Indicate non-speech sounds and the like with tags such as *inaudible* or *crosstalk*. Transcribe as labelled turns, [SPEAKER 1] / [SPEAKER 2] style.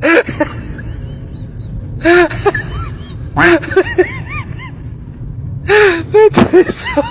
[SPEAKER 1] *laughs* that is so